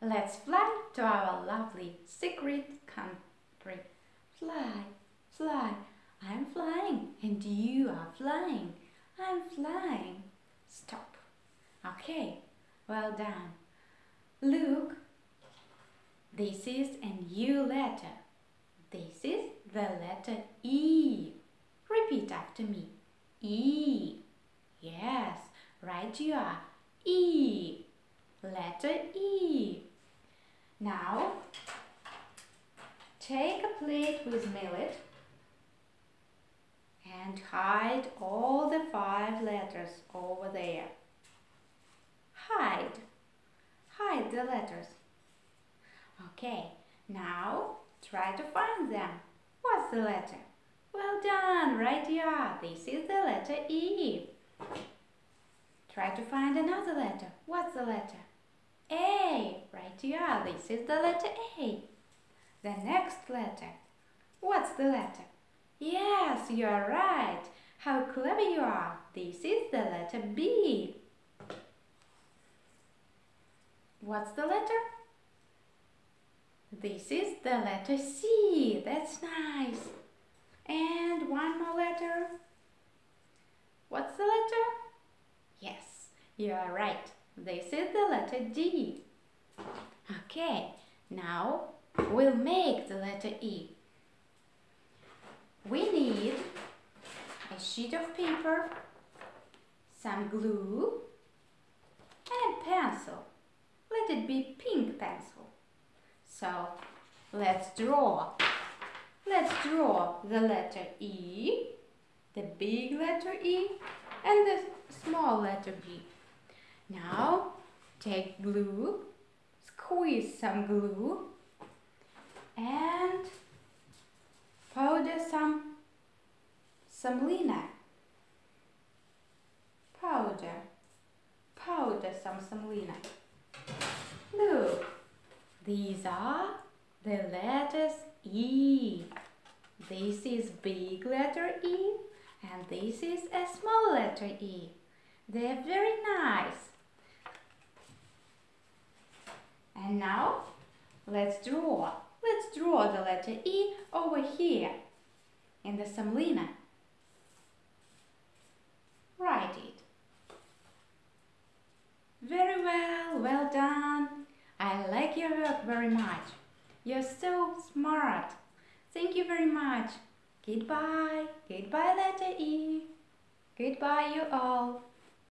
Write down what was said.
Let's fly to our lovely secret country. Fly, fly, I'm flying and you are flying. I'm flying. Stop. Okay, well done. Look, this is a new letter. This is the letter E. Repeat after me. E. Yes, right you are. E. Letter E. Now, take a plate with millet and hide all the five letters over there. Hide. Hide the letters. Okay, now try to find them. What's the letter? Well done, right are. This is the letter E. Try to find another letter. What's the letter? A. Right you are. This is the letter A. The next letter. What's the letter? Yes, you are right. How clever you are. This is the letter B. What's the letter? This is the letter C. That's nice. And one more letter. What's the letter? Yes, you are right. This is the letter D. Okay, now we'll make the letter E. We need a sheet of paper, some glue, and pencil. Let it be pink pencil. So, let's draw. Let's draw the letter E, the big letter E, and the small letter B. Now, take glue, squeeze some glue, and powder some semolina. Powder, powder some semolina. Look, these are the letters E. This is big letter E and this is a small letter E. They're very nice. Now let's draw. Let's draw the letter E over here in the semolina. Write it. Very well, well done. I like your work very much. You're so smart. Thank you very much. Goodbye. Goodbye, letter E. Goodbye, you all.